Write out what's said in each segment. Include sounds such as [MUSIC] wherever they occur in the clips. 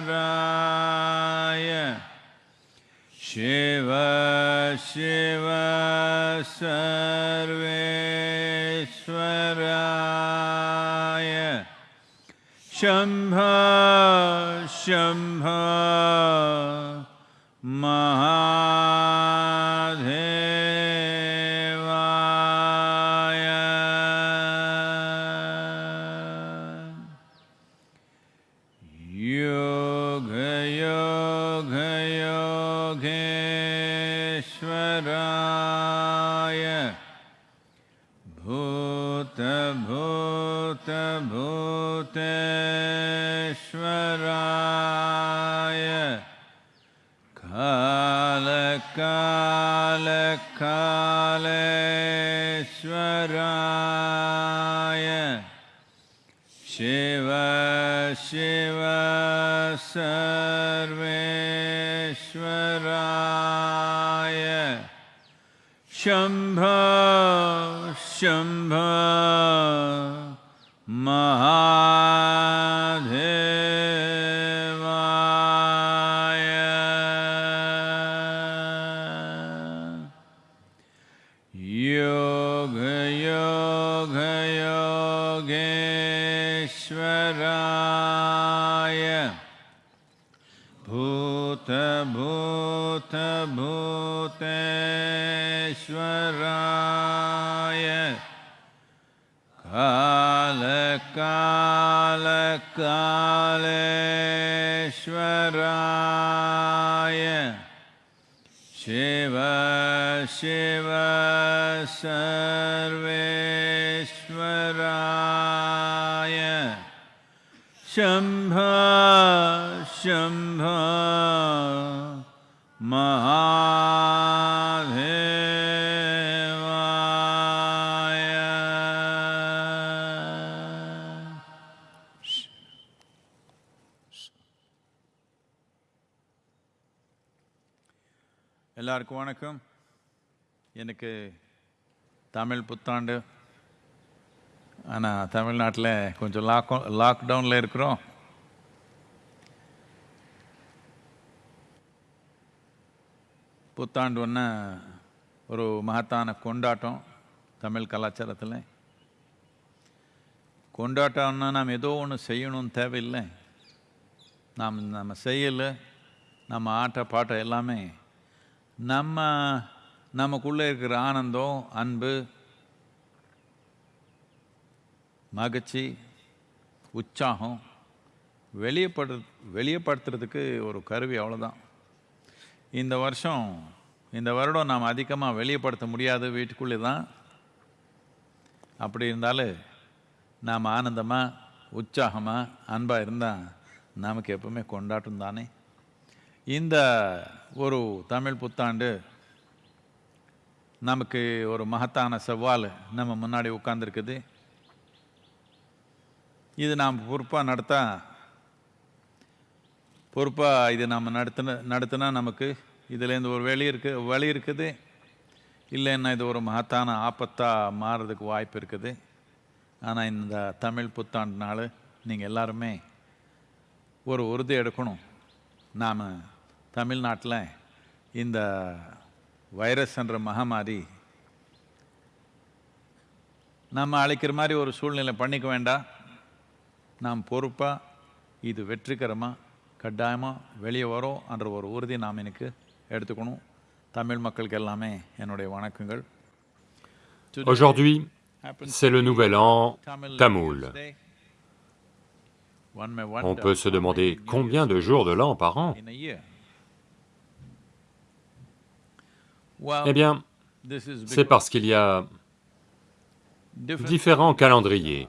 कालकालकालेश्वराय शिव शिव सर्वेश्वराय शम्भ शम्भ महादेवाय कालेश्वराय शिव शिव सर्वेश्वराय। शम्भ शम्भ महादेवाय श्वराय कालकालकालश्वराय। शेव शिवर्वेश्वराय शम्भ शम्भ வணக்கம். எனக்கு தமிழ் புத்தாண்டு. ஆனால் தமிழ்நாட்டில் கொஞ்சம் லாக் லாக்டவுனில் இருக்கிறோம். புத்தாண்டு ஒன்று ஒரு மகத்தான கொண்டாட்டம் தமிழ் கலாச்சாரத்தில். கொண்டாட்டம்னா நாம் ஏதோ ஒன்று செய்யணும்னு தேவையில்லை. நாம் நம்ம செய்யலை நம்ம ஆட்ட பாட்ட எல்லாமே நம்ம நமக்குள்ளே இருக்கிற ஆனந்தம் அன்பு மகிழ்ச்சி உற்சாகம் வெளியப்படு வெளியப்படுத்துறதுக்கு ஒரு கருவி அவ்வளோதான் இந்த வருஷம் இந்த வருடம் நாம் அதிகமாக வெளியப்படுத்த முடியாது வீட்டுக்குள்ளே தான். அப்படி இருந்தாலும் நாம் ஆனந்தமாக உற்சாகமாக அன்பாக இருந்தால் நமக்கு எப்பவுமே கொண்டாட்டம் தானே. இந்த ஒரு தமிழ் புத்தாண்டு நமக்கு ஒரு மகத்தான சவால் நம்ம முன்னாடி உட்காந்துருக்குது இது நாம் பொறுப்பாக நடத்தா பொறுப்பாக இது நம்ம நடத்தின நடத்தினா நமக்கு இதுலேருந்து ஒரு வெளி இருக்கு வழி இருக்குது. இல்லைன்னா இது ஒரு மகத்தான ஆபத்தாக மாறுறதுக்கு வாய்ப்பு இருக்குது. ஆனால் இந்த தமிழ் புத்தாண்டு நாள் நீங்கள் எல்லாருமே ஒரு உறுதி எடுக்கணும். நாம் தமிழ்நாட்டில் இந்த வைரஸ் என்ற மகமாரி நம்ம அழைக்கிற மாதிரி ஒரு சூழ்நிலை பண்ணிக்க வேண்டாம் நாம் பொறுப்பாக இது வெற்றிகரமாக கட்டாயமாக வெளியே வரோம் என்ற ஒரு உறுதி நாம் எனக்கு எடுத்துக்கணும் தமிழ் மக்களுக்கு எல்லாமே என்னுடைய வணக்கங்கள் Aujourd'hui, c'est le nouvel an tamoul. On peut se demander combien de jours de l'an par an Eh bien, c'est parce qu'il y a différents calendriers.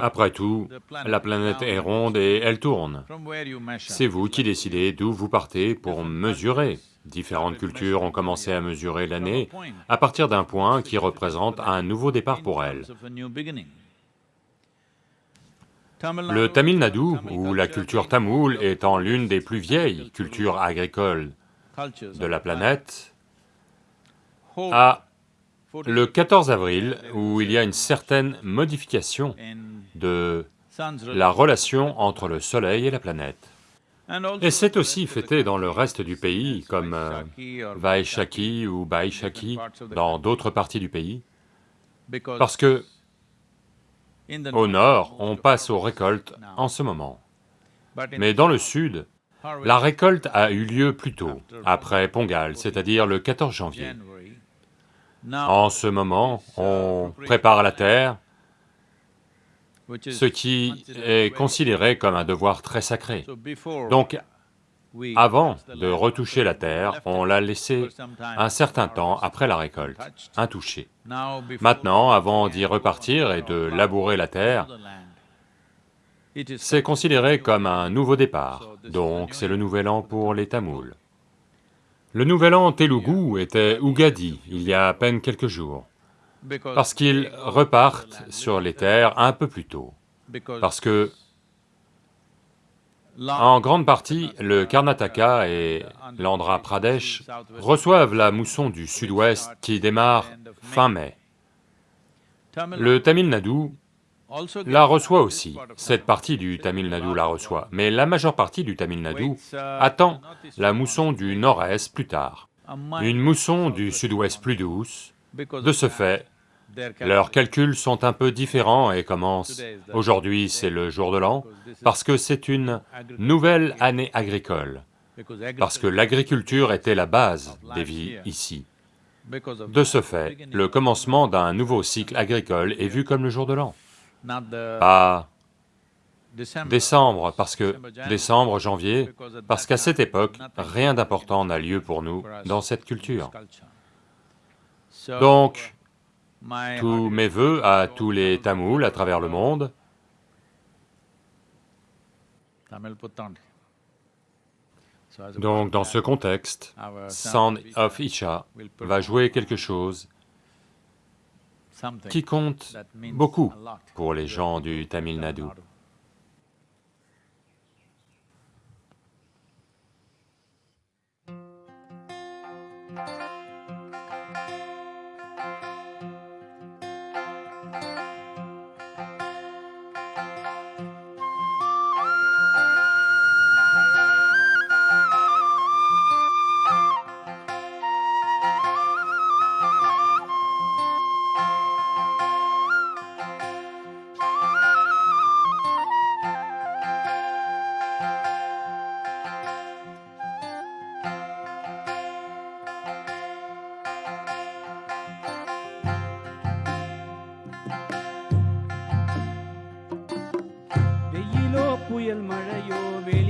Après tout, la planète est ronde et elle tourne. C'est vous qui décidez d'où vous partez pour mesurer. Différentes cultures ont commencé à mesurer l'année à partir d'un point qui représente un nouveau départ pour elles. Le Tamil Nadu, ou la culture tamoule, étant l'une des plus vieilles cultures. agricoles de la planète, à le 14 avril, où il y a une certaine modification de la relation entre le soleil et la planète. Et c'est aussi fêté dans le reste du pays, comme euh, Vaishaki ou Baishaki, dans d'autres parties du pays, parce que au nord, on passe aux récoltes en ce moment. Mais dans le sud, la récolte a eu lieu plus tôt, après Pongal, c'est-à-dire le 14 janvier. En ce moment, on prépare la terre, ce qui est considéré comme un devoir très sacré. Donc, avant de retoucher la terre, on l'a laissée un certain temps après la récolte, intouchée. Maintenant, avant d'y repartir et de labourer la terre, c'est considéré comme un nouveau départ, donc c'est le nouvel an pour les Tamouls. Le nouvel an Telugu était Ugadi, il y a à peine quelques jours, parce qu'ils repartent sur les terres un peu plus tôt, parce que en grande partie, le Karnataka et l'Andhra Pradesh reçoivent la mousson du sud-ouest qui démarre fin mai. Le Tamil Nadu la reçoit aussi, cette partie du Tamil Nadu la reçoit, mais la majeure partie du Tamil Nadu attend la mousson du nord-est plus tard, une mousson du sud-ouest plus douce. De ce fait, leurs calculs sont un peu différents et commencent, aujourd'hui c'est le jour de l'an, parce que c'est une nouvelle année agricole, parce que l'agriculture était la base des vies ici. De ce fait, le commencement d'un nouveau cycle agricole est vu comme le jour de l'an pas décembre, parce que décembre, janvier, parce qu'à cette époque, rien d'important n'a lieu pour nous dans cette culture. Donc, tous mes voeux à tous les Tamouls à travers le monde, donc dans ce contexte, Sound of Isha va jouer quelque chose qui compte beaucoup pour les gens du Tamil Nadu. புயல் மழையோ வெளி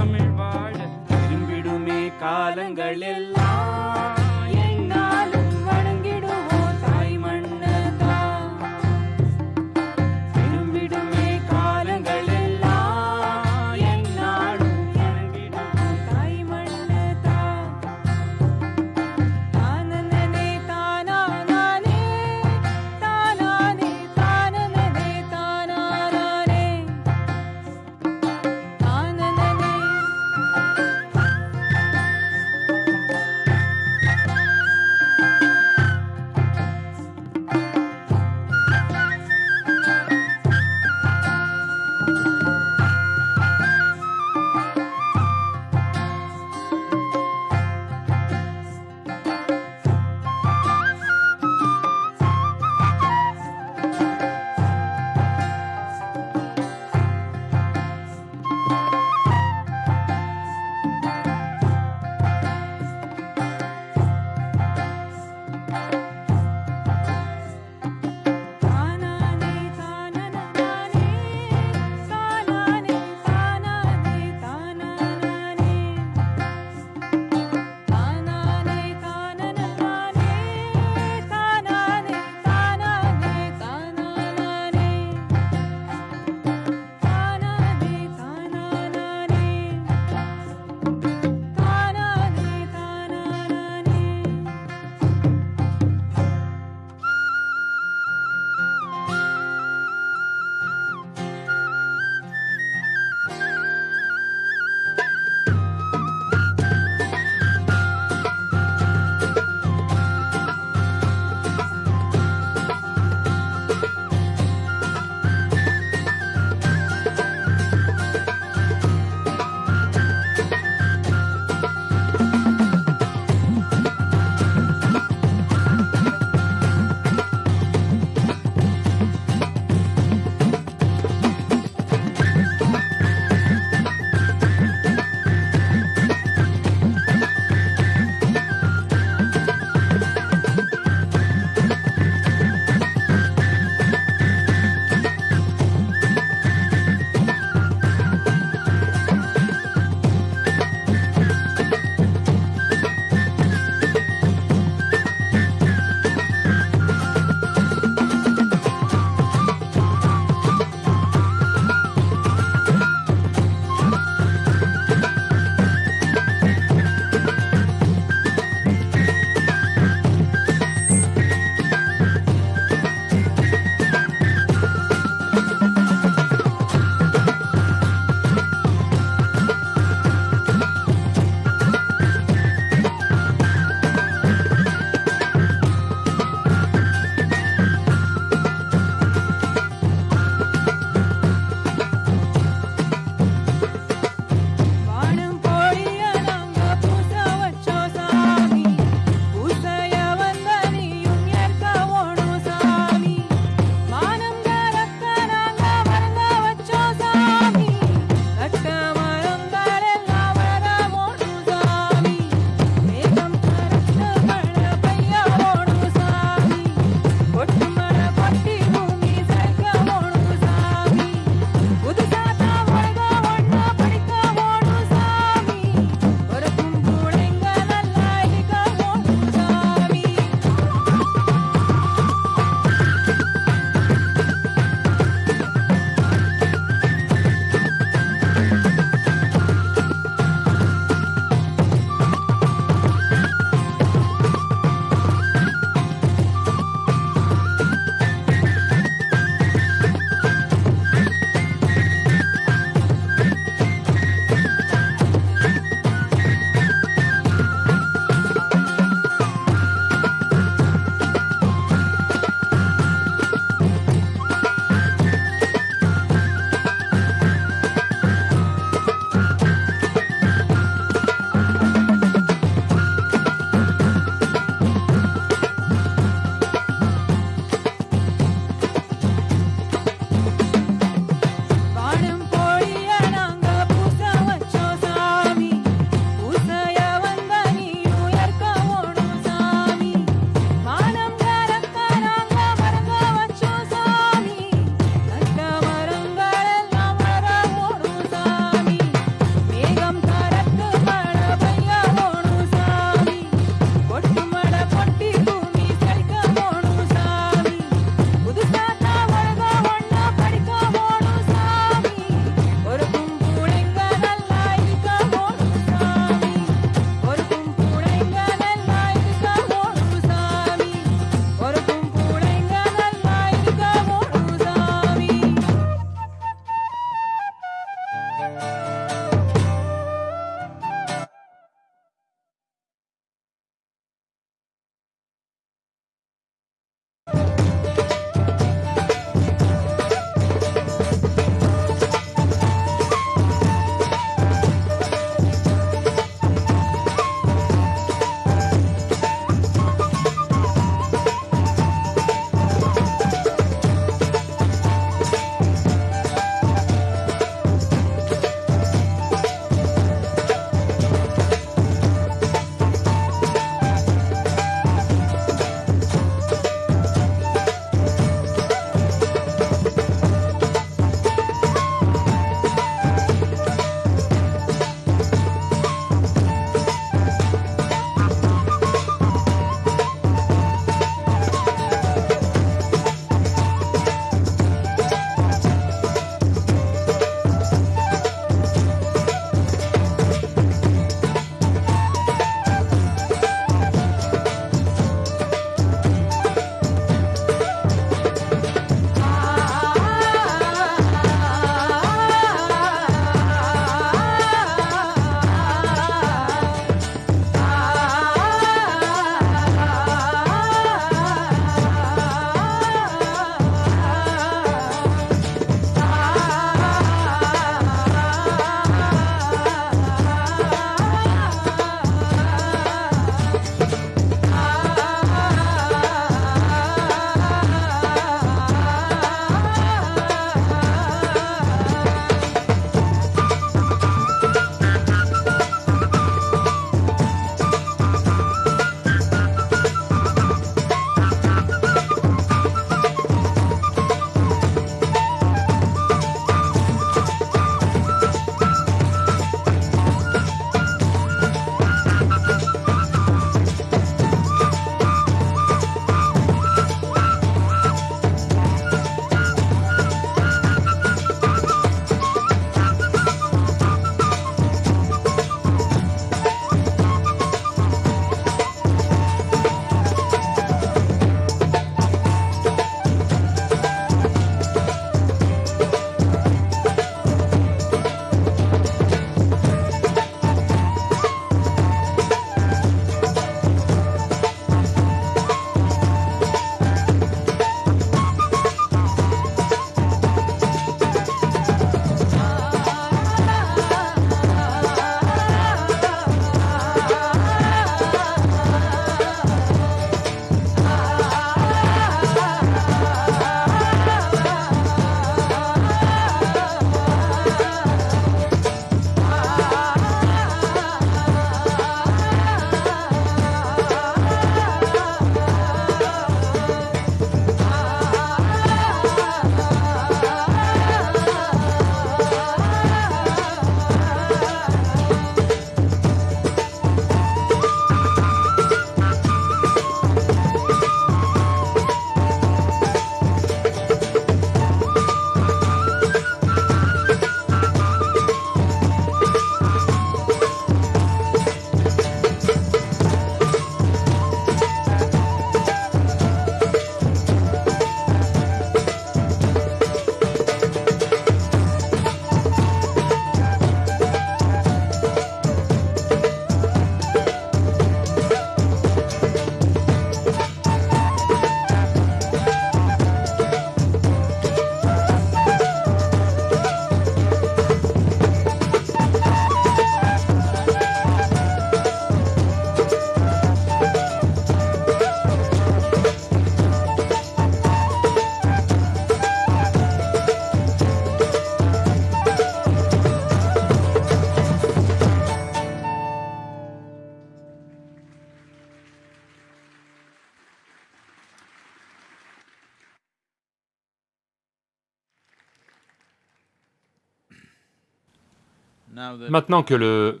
Maintenant que le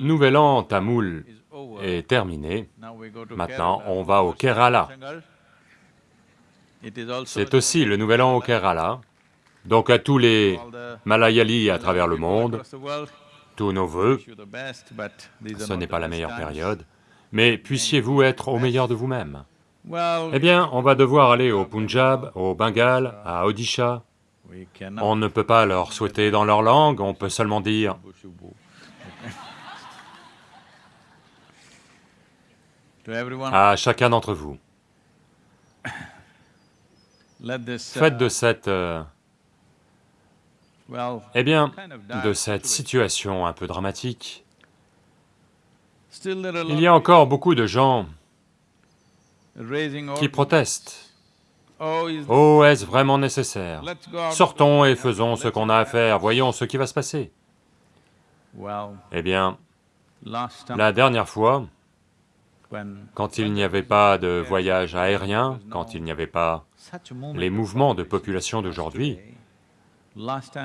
nouvel an tamoul est terminé, maintenant on va au Kerala. C'est aussi le nouvel an au Kerala. Donc à tous les Malayalis à travers le monde, tous nos voeux, ce n'est pas la meilleure période, mais puissiez-vous être au meilleur de vous-même. Eh bien, on va devoir aller au Punjab, au Bengale, à Odisha. On ne peut pas leur souhaiter dans leur langue, on peut seulement dire. À chacun d'entre vous, faites de cette, euh, eh bien, de cette situation un peu dramatique, il y a encore beaucoup de gens qui protestent. Oh, est-ce vraiment nécessaire. Sortons et faisons ce qu'on a à faire, voyons ce qui va se passer. Eh bien, la dernière fois, quand il n'y avait pas de voyage aérien, quand il n'y avait pas les mouvements de population d'aujourd'hui,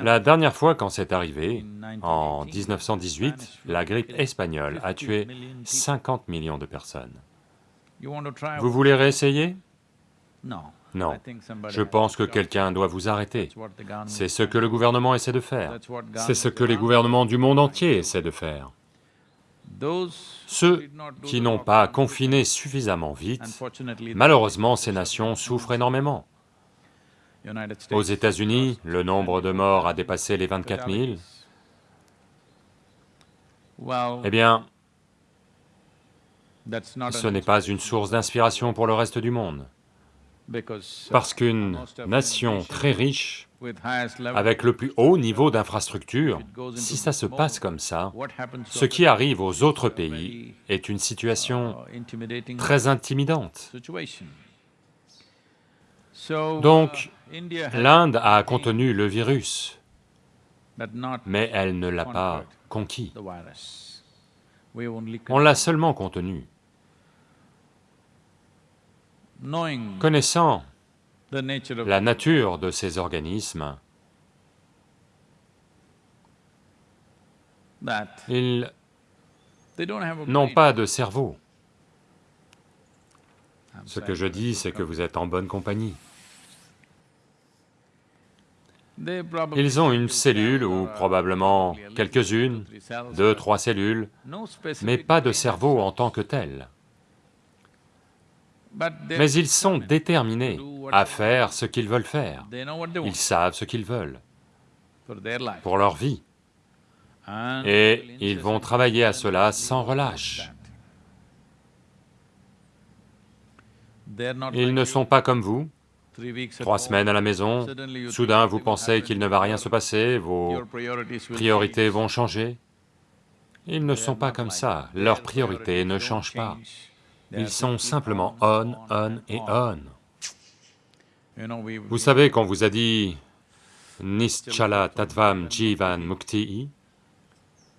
la dernière fois quand c'est arrivé, en 1918, la grippe espagnole a tué 50 millions de personnes. Vous voulez réessayer? Non. Je pense que quelqu'un doit vous arrêter. C'est ce que le gouvernement essaie de faire. C'est ce que les gouvernements du monde entier essaient de faire. Ceux qui n'ont pas confiné suffisamment vite, malheureusement ces nations souffrent énormément. Aux États-Unis, le nombre de morts a dépassé les 24 000. well Eh bien, ce n'est pas une source d'inspiration pour le reste du monde. Parce qu'une nation très riche, avec le plus haut niveau d'infrastructure, si ça se passe comme ça, ce qui arrive aux autres pays est une situation très intimidante. Donc, L'Inde a contenu le virus, mais elle ne l'a pas conquis. On l'a seulement contenu. Connaissant la nature de ces organismes, ils n'ont pas de cerveau. Ce que je dis, c'est que vous êtes en bonne compagnie. Ils ont une cellule, ou uh, probablement quelques-unes, deux, but trois cellules, mais pas de cerveau en tant que tel. Mais ils sont déterminés à faire ce qu'ils veulent faire. Ils savent ce qu'ils veulent pour leur vie. Et ils vont travailler à cela sans relâche. Ils ne sont pas comme vous, trois semaines à la maison, soudain vous pensez qu'il ne va rien se passer, vos priorités vont changer. Ils ne sont pas comme ça, leurs priorités ne changent pas. Ils sont simplement on, on, et on. Vous savez, quand vous a dit Nischala Tattvam Jivan Mukti,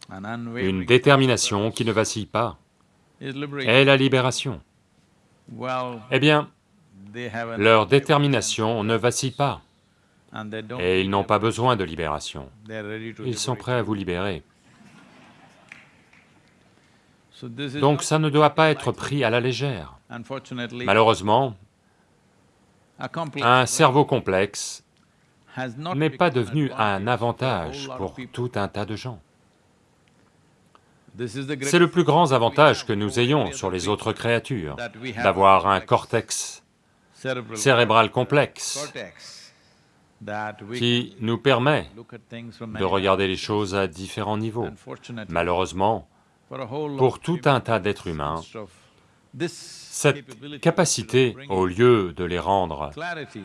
une détermination qui ne vacille pas, est la libération. Eh bien, leur détermination ne vacille pas, et ils n'ont pas besoin de libération. Ils sont prêts à vous libérer. Donc ça ne doit pas être pris à la légère. Malheureusement, un cerveau complexe n'est pas devenu un avantage pour tout un tas de gens. C'est le plus grand avantage que nous ayons sur les autres créatures, d'avoir un cortex cérébral complexe that we qui nous permet de regarder les choses à différents niveaux. Malheureusement, pour tout un tas d'êtres humains, cette capacité, au lieu de les rendre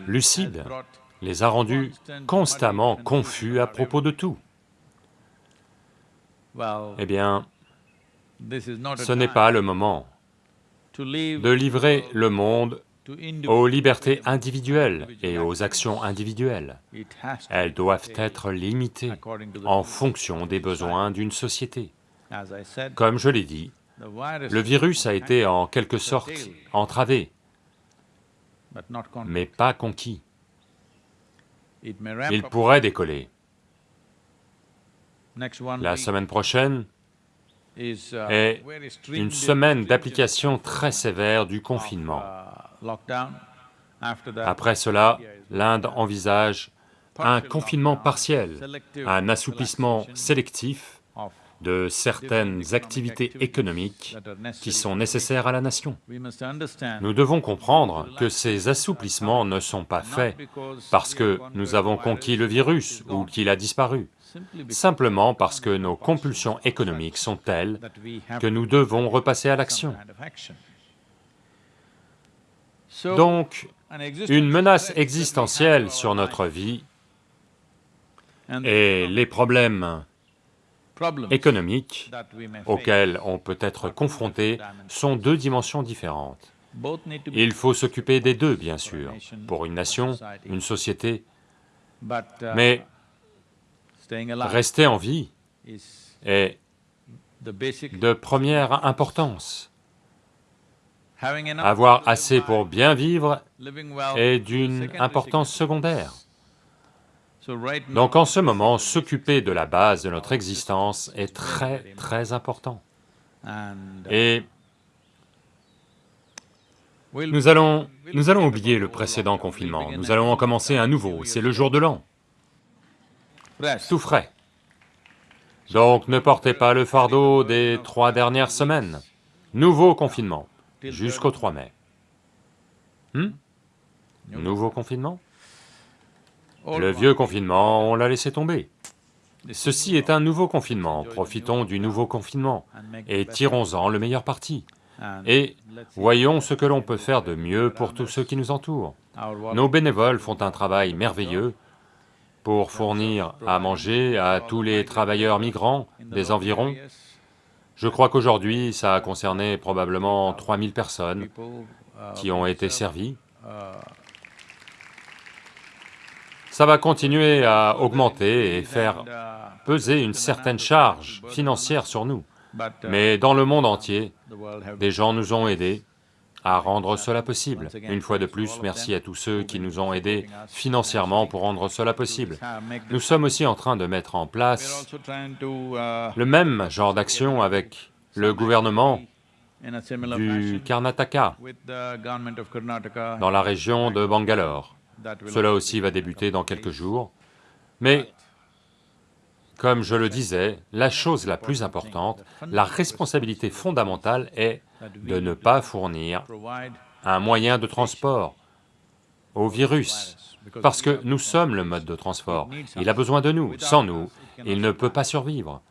lucides, les a rendus constamment confus à propos de tout. Eh bien, ce n'est pas le moment de livrer le monde aux libertés individuelles et aux actions individuelles. Elles doivent être limitées en fonction des besoins d'une société. Comme je l'ai dit, le virus a été en quelque sorte entravé, mais pas conquis. Il pourrait décoller, La semaine prochaine uh, est une semaine d'application très sévère du confinement. uh, that, Après cela, l'Inde envisage un confinement partiel, un assouplissement sélectif de certaines activités économiques qui sont nécessaires à la nation. Nous devons comprendre que ces assouplissements ne sont pas faits parce que nous avons conquis le virus ou qu'il a disparu, simplement parce que nos compulsions économiques sont telles que nous devons repasser à l'action. Donc, une menace existentielle sur notre vie et les problèmes économiques we may face auxquels on peut être confronté sont deux dimensions différentes. Il faut s'occuper des deux, bien sûr, pour une nation, une société, uh, mais rester en vie est de première importance. Avoir assez pour bien vivre est d'une importance secondaire. Donc en ce moment, s'occuper de la base de notre existence est très très important. Et nous allons, nous allons oublier le précédent confinement. Nous allons en commencer un nouveau, c'est le jour de l'an, tout frais. Donc ne portez pas le fardeau des trois dernières semaines. Nouveau confinement, jusqu'au 3rd 3 mai. Hmm? Nouveau confinement? Le one. vieux confinement, on l'a laissé tomber. Ceci est un nouveau confinement, profitons du nouveau confinement et tirons-en le meilleur parti. Et voyons ce que l'on peut faire de mieux pour tous ceux qui nous entourent. Nos bénévoles font un travail merveilleux pour fournir à manger à tous les travailleurs migrants des environs. Je crois qu'aujourd'hui, ça a concerné probablement 3000 personnes qui ont été servies. Ça va continuer à augmenter et faire peser une certaine charge financière sur nous. Mais dans le monde entier, des gens nous ont aidés à rendre cela possible. Une fois de plus, merci à tous ceux qui nous ont aidés financièrement pour rendre cela possible. Nous sommes aussi en train de mettre en place le même genre d'action avec le gouvernement du Karnataka dans la région de Bangalore. Cela aussi va débuter dans quelques jours. Mais, comme je le disais, la chose la plus importante, la responsabilité fondamentale est de ne pas fournir un moyen de transport au virus, parce que nous sommes le mode de transport. Il a besoin de nous. Sans nous, il ne peut pas survivre.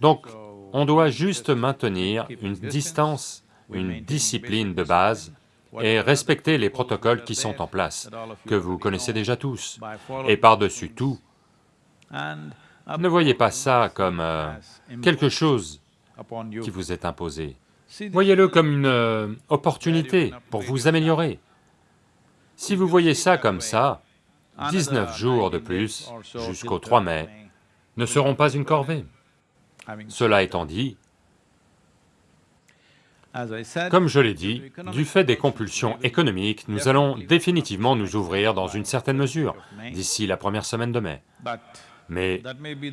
Donc, on doit juste maintenir une distance, une discipline de base et respecter les protocoles qui sont en place, que vous connaissez déjà tous. Et par-dessus tout, ne voyez pas ça comme euh, quelque chose qui vous est imposé. Voyez-le comme une euh, opportunité pour vous améliorer. Si vous voyez ça comme ça, 19 jours de plus, jusqu'au 3 mai, ne seront pas une corvée. Cela étant dit, comme je l'ai dit, du fait des compulsions économiques, nous allons définitivement nous ouvrir dans une certaine mesure d'ici la première semaine de mai. Mais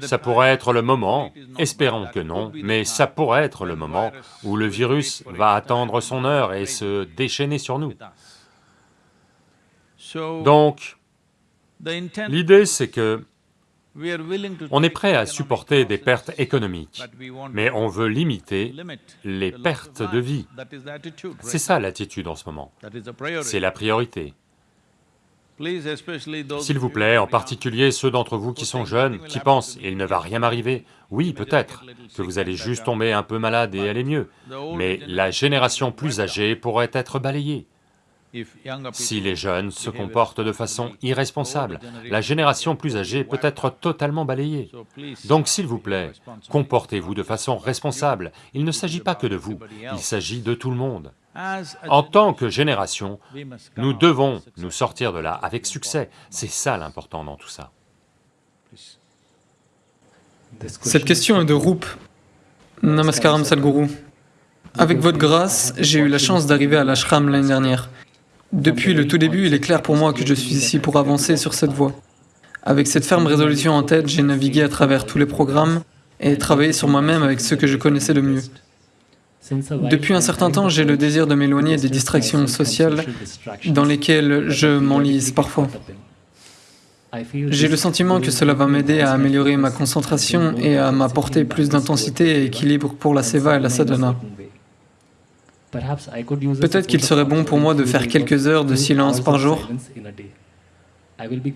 ça pourrait être le moment, espérons que non, mais ça pourrait être le moment où le virus va attendre son heure et se déchaîner sur nous. Donc, l'idée c'est que on est prêt à supporter des pertes économiques, mais on veut limiter les pertes de vie. C'est ça l'attitude en ce moment, c'est la priorité. S'il vous plaît, en particulier ceux d'entre vous qui sont jeunes, qui pensent « il ne va rien m'arriver », oui, peut-être, que vous allez juste tomber un peu malade et aller mieux, mais la génération plus âgée pourrait être balayée. Si les jeunes se comportent de façon irresponsable, la génération plus âgée peut être totalement balayée. Donc s'il vous plaît, comportez-vous de façon responsable. Il ne s'agit pas que de vous, il s'agit de tout le monde. En tant que génération, nous devons nous sortir de là avec succès, c'est ça l'important dans tout ça. Cette question est de Roop. Namaskaram Sadhguru. Avec votre grâce, j'ai eu la chance d'arriver à l'ashram l'année dernière. Depuis le tout début, il est clair pour moi que je suis ici pour avancer sur cette voie. Avec cette ferme résolution en tête, j'ai navigué à travers tous les programmes et travailler sur moi-même avec ce que je connaissais de mieux. Depuis un certain temps, j'ai le désir de m'éloigner des distractions sociales dans lesquelles je m'enlise parfois. J'ai le sentiment que cela va m'aider à améliorer ma concentration et à m'apporter plus d'intensité et équilibre pour la seva et la sadhana. Peut-être qu'il serait bon pour moi de faire quelques heures de silence par jour.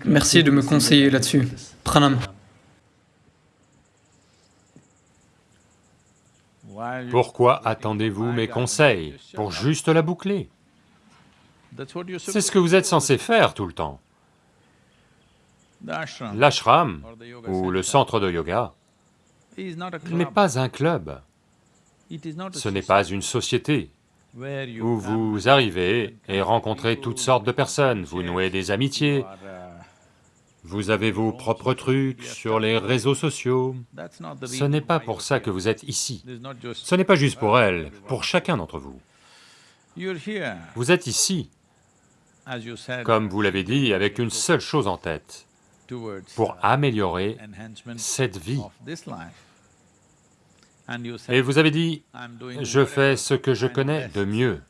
Merci de me conseiller là-dessus. Pranam. Pourquoi attendez-vous mes conseils pour juste la boucler? C'est ce que vous êtes censé faire tout le temps. L'ashram, ou le centre de yoga, is not a n'est pas un club, ce n'est society pas une société où vous arrivez et rencontrez toutes sortes de personnes, vous nouez des amitiés, vous avez vos propres trucs sur les réseaux sociaux. Ce n'est pas pour ça que vous êtes ici. Ce n'est pas juste pour elle, pour chacun d'entre vous. Vous êtes ici, comme vous l'avez dit, avec une seule chose en tête, pour améliorer cette vie. Et vous avez dit, je fais ce que je connais best." de mieux.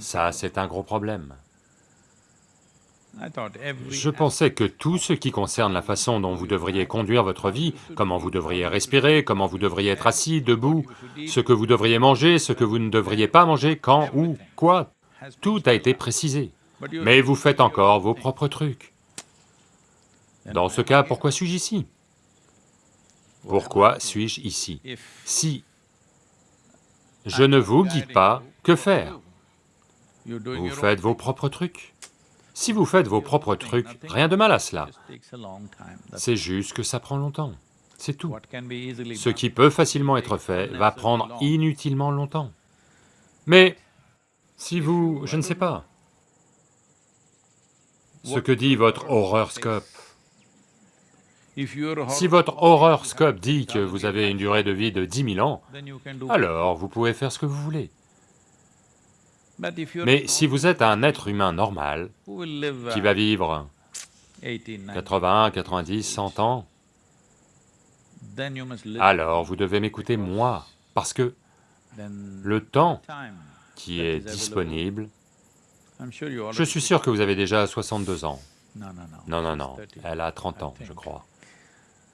Ça, c'est un gros problème. Je pensais que tout ce qui concerne la façon dont vous devriez conduire votre vie, comment vous devriez respirer, comment vous devriez être assis, debout, ce que vous devriez manger, ce que vous ne devriez pas manger, quand, où, quoi, tout a été précisé. Mais vous faites encore vos propres trucs. Dans ce cas, pourquoi suis-je ici? Pourquoi suis-je ici Si je ne vous guide pas, que faire Vous faites vos propres trucs. Si vous faites vos propres trucs, rien de mal à cela. C'est juste que ça prend longtemps. C'est tout. Ce qui peut facilement être fait va prendre inutilement longtemps. Mais si vous, je ne sais pas, ce que dit votre horoscope, si votre horoscope dit que vous avez une durée de vie de 10 000 ans, alors vous pouvez faire ce que vous voulez. Mais si vous êtes un être humain normal, qui va vivre 80, 90, 80, 90, 100 ans, alors vous devez m'écouter moi, parce que le temps qui est disponible, je suis sûr que vous avez déjà 62 ans. No, no, no. Non, non, non, 30. elle a 30 ans, je crois. I don't know who you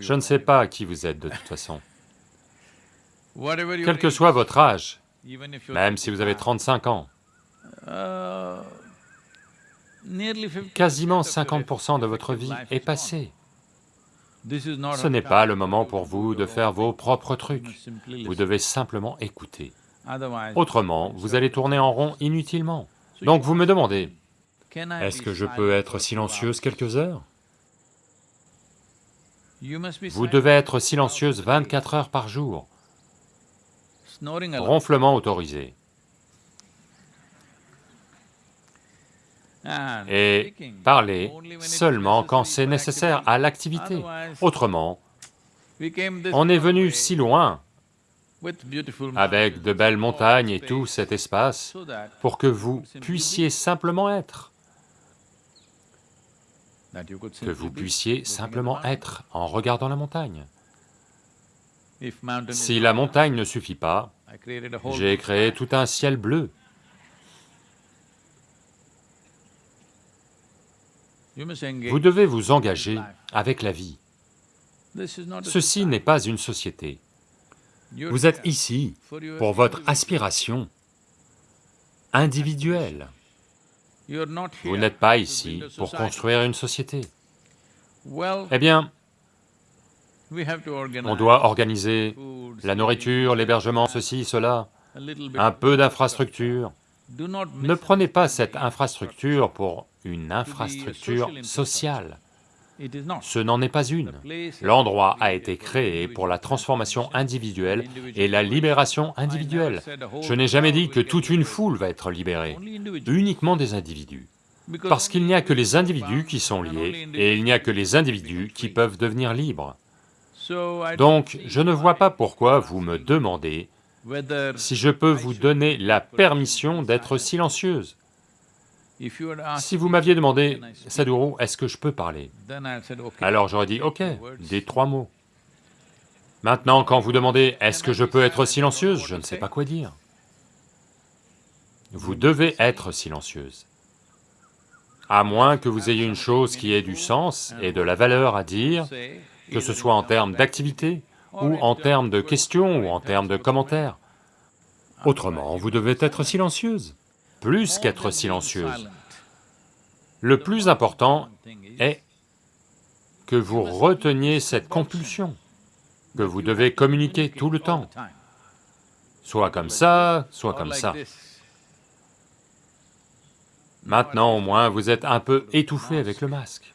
Je ne sais pas qui vous êtes de toute façon. [LAUGHS] Quel que soit votre âge, même si vous avez 35 ans, uh, nearly 50% quasiment of your 50% de votre vie est is gone. passé. This is not Ce n'est pas le moment pour vous de faire vos propres trucs. Vous devez simplement écouter. Autrement, vous allez tourner en rond inutilement. Donc vous me demandez, est-ce que je peux être silencieuse quelques heures? Vous devez être silencieuse hours a day. 24 heures par jour. Ronflement autorisé. Et parler seulement quand c'est nécessaire à l'activité. Autrement, on est venu si loin, avec de belles montagnes et tout cet espace, pour que vous puissiez simplement être, que vous puissiez simplement être en regardant la montagne. Si la montagne ne suffit pas, j'ai créé tout un ciel bleu. Vous devez vous engager avec la vie. Ceci n'est pas une société. Vous êtes ici pour votre aspiration individuelle. Vous n'êtes pas ici pour construire une société. Eh bien, on doit organiser la nourriture, l'hébergement, ceci, cela, un peu d'infrastructure. Ne prenez pas cette infrastructure pour une infrastructure social sociale. Ce n'en est pas une. L'endroit a été créé pour la transformation individuelle et la libération individuelle. Je n'ai jamais dit que toute une foule va être libérée, uniquement des individus. Parce qu'il n'y a que les individus qui sont liés, et il n'y a que les individus qui peuvent devenir libres. Donc, je ne vois pas pourquoi vous me demandez si je peux vous donner la permission d'être silencieuse. Si vous m'aviez demandé, Sadhguru, est-ce que je peux parler? Alors j'aurais dit, ok, des trois mots. Maintenant, quand vous demandez « est-ce que je peux être silencieuse ?», je ne sais pas quoi dire. Vous devez être silencieuse. À moins que vous ayez une chose qui ait du sens et de la valeur à dire, que ce soit en termes d'activité, ou en termes de questions, ou en termes de commentaires. Autrement, vous devez être silencieuse, plus qu'être silencieuse. Le plus important est que vous reteniez cette compulsion, que vous devez communiquer tout le temps, soit comme ça, soit comme ça. Maintenant au moins, vous êtes un peu étouffé avec le masque.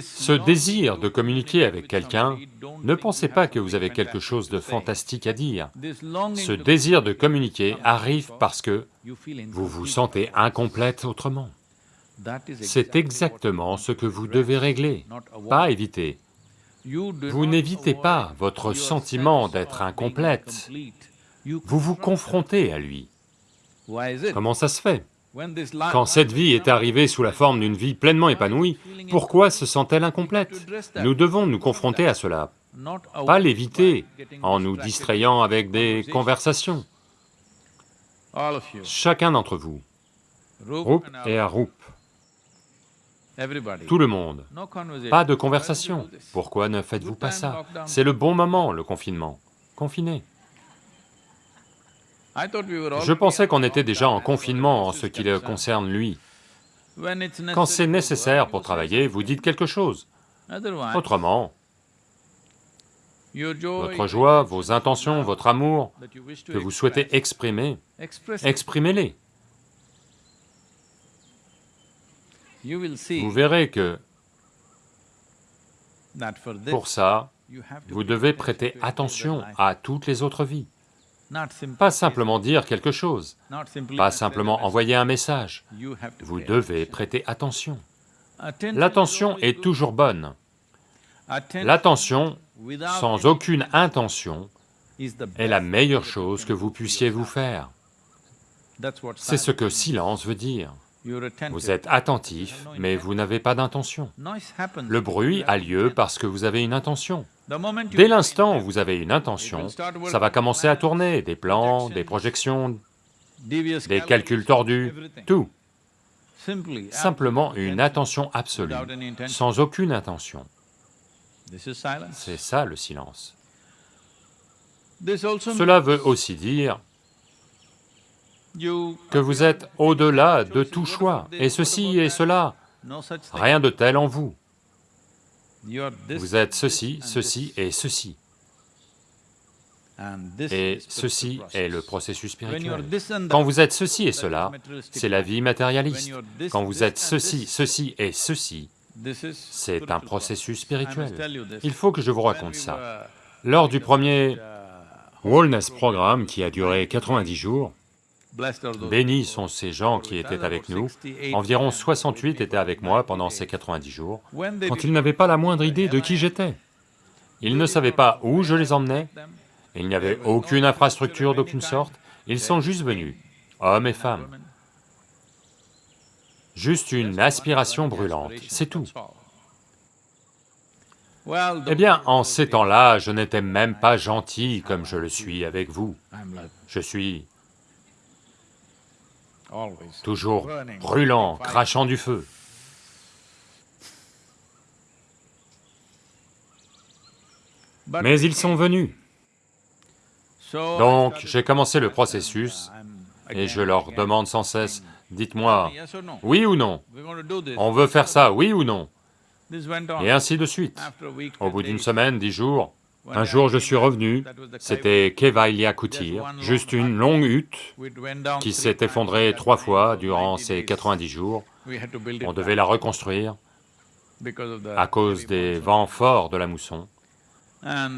Ce désir de communiquer avec quelqu'un, ne pensez pas que vous avez quelque chose de fantastique à dire. Ce désir de communiquer arrive parce que vous vous sentez incomplète autrement. C'est exactement ce que vous devez régler, pas éviter. Vous n'évitez pas votre sentiment d'être incomplète, vous vous confrontez à lui. Comment ça se fait? Quand cette vie est arrivée sous la forme d'une vie pleinement épanouie, pourquoi se sent-elle incomplète? Nous devons nous confronter à cela, pas l'éviter en nous distrayant avec des conversations. Chacun d'entre vous, Rup et Arup, tout le monde, pas de conversation. Pourquoi ne faites-vous pas ça? C'est le bon moment, le confinement. Confinez. Je pensais qu'on était déjà en confinement en ce qui le concerne lui. Quand c'est nécessaire pour travailler, vous dites quelque chose. Autrement, votre joie, vos intentions, votre amour que vous souhaitez exprimer, exprimez-les. Vous verrez que pour ça, vous devez prêter attention à toutes les autres vies. Pas simplement dire quelque chose, pas simplement envoyer un message, vous devez prêter attention. L'attention est toujours bonne. L'attention, sans aucune intention, est la meilleure chose que vous puissiez vous faire. C'est ce que silence veut dire. Vous êtes attentif, mais vous n'avez pas d'intention. Le bruit a lieu parce que vous avez une intention. Dès l'instant où vous avez une intention, ça va commencer à tourner, des plans, des projections, des calculs tordus, tout. Simplement une attention absolue, sans aucune intention. C'est ça le silence. Cela veut aussi dire que vous êtes au-delà de tout choix, et ceci et cela, rien de tel en vous. Vous êtes ceci, ceci et ceci. Et ceci est le processus spirituel. Quand vous êtes ceci et cela, c'est la vie matérialiste. Quand vous êtes ceci, ceci et ceci, c'est un processus spirituel. Il faut que je vous raconte ça. Lors du premier Wellness Programme qui a duré 90 jours, Bénis sont ces gens qui étaient avec nous, environ 68 étaient avec moi pendant ces 90 jours, quand ils n'avaient pas la moindre idée de qui j'étais. Ils ne savaient pas où je les emmenais, il n'y avait aucune infrastructure d'aucune sorte, ils sont juste venus, hommes et femmes. Juste une aspiration brûlante, c'est tout. Eh bien, en ces temps-là, je n'étais même pas gentil comme je le suis avec vous. Je suis toujours brûlant, crachant du feu. Mais ils sont venus. Donc, j'ai commencé le processus et je leur demande sans cesse, dites-moi, oui ou non? On veut faire ça, oui ou non? Et ainsi de suite. Au bout d'une semaine, dix jours, un jour je suis revenu, c'était Kevailya Kutir, juste une longue hutte qui s'est effondrée trois fois durant ces 90 jours. On devait la reconstruire à cause des vents forts de la mousson.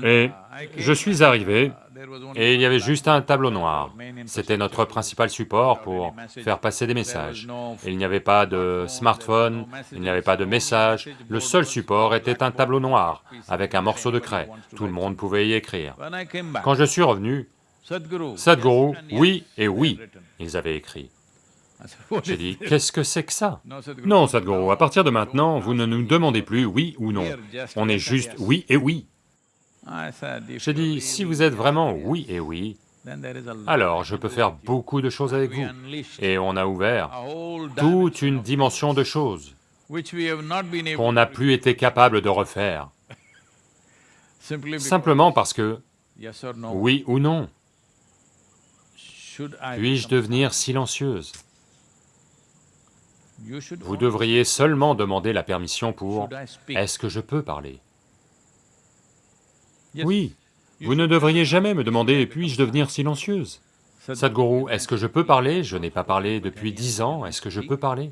Et je suis arrivé, et il y avait juste un tableau noir. C'était notre principal support pour faire passer des messages. Il n'y avait pas de smartphone, il n'y avait pas de message, le seul support était un tableau noir, avec un morceau de craie. Tout le monde pouvait y écrire. Quand je suis revenu, Sadhguru, oui et oui, ils avaient écrit. I said, "What J'ai dit, this?" qu'est-ce que c'est que ça? Non, Sadhguru, à partir de maintenant, vous ne nous demandez plus oui ou non. On est juste oui et oui. I said, "If J'ai dit, si vous êtes vraiment oui et oui, alors je peux faire beaucoup de choses avec vous. Et on a ouvert toute une dimension de choses qu'on n'a plus été capable de refaire, [LAUGHS] simplement parce que oui ou non, puis-je devenir silencieuse? Vous devriez seulement demander la permission pour est-ce que je peux parler? Oui, vous ne devriez jamais me demander puis-je devenir silencieuse? Sadhguru, est-ce que je peux parler? Je n'ai pas parlé depuis dix ans, est-ce que je peux parler?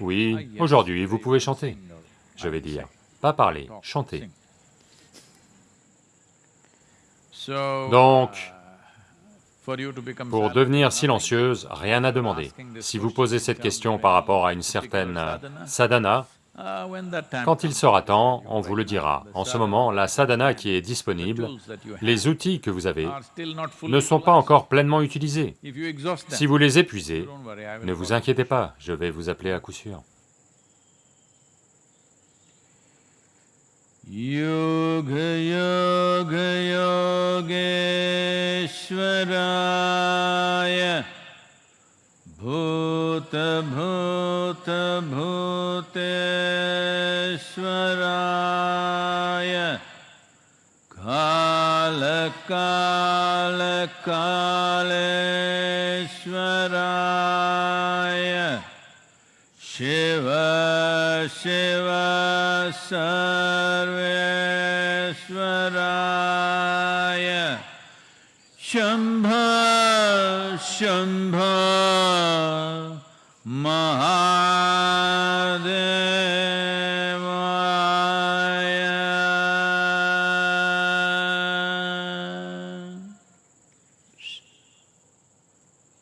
Oui, aujourd'hui vous pouvez chanter. Je vais dire, pas parler, chanter. Donc, become pour devenir silencieuse, rien à demander. Si vous posez cette question par rapport à une certaine euh, sadhana, quand il sera temps, on vous le dira. En ce moment, la sadhana qui est disponible, tools that you have les outils que vous avez, ne sont pas encore pleinement utilisés. If you exhaust them, Si vous les épuisez, don't worry, I will ne vous inquiétez pas, je vais vous appeler à coup sûr. Yoga Yoga Yogeshwaraya भूत भूत भूतेश्वराय। काल काल कालेश्वराय। शिव शिव सर्वेश्वराय। शंभ शंभ